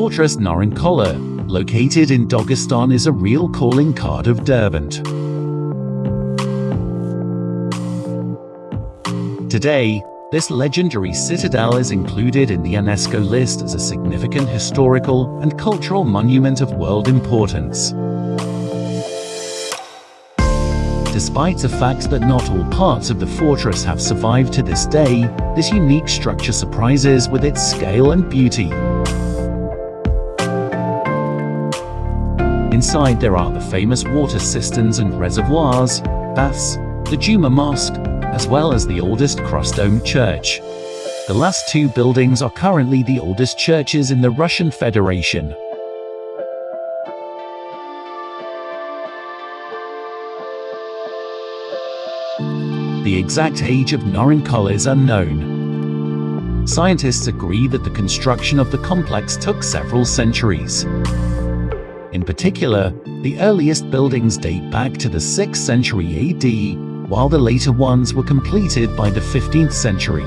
Fortress Naryn-Kala, located in Dagestan is a real calling card of Derbent. Today, this legendary citadel is included in the UNESCO list as a significant historical and cultural monument of world importance. Despite the fact that not all parts of the fortress have survived to this day, this unique structure surprises with its scale and beauty. Inside there are the famous water cisterns and reservoirs, baths, the Juma Mosque, as well as the oldest cross-domed church. The last two buildings are currently the oldest churches in the Russian Federation. The exact age of Naryn-Kala is unknown. Scientists agree that the construction of the complex took several centuries. In particular, the earliest buildings date back to the 6th century AD, while the later ones were completed by the 15th century.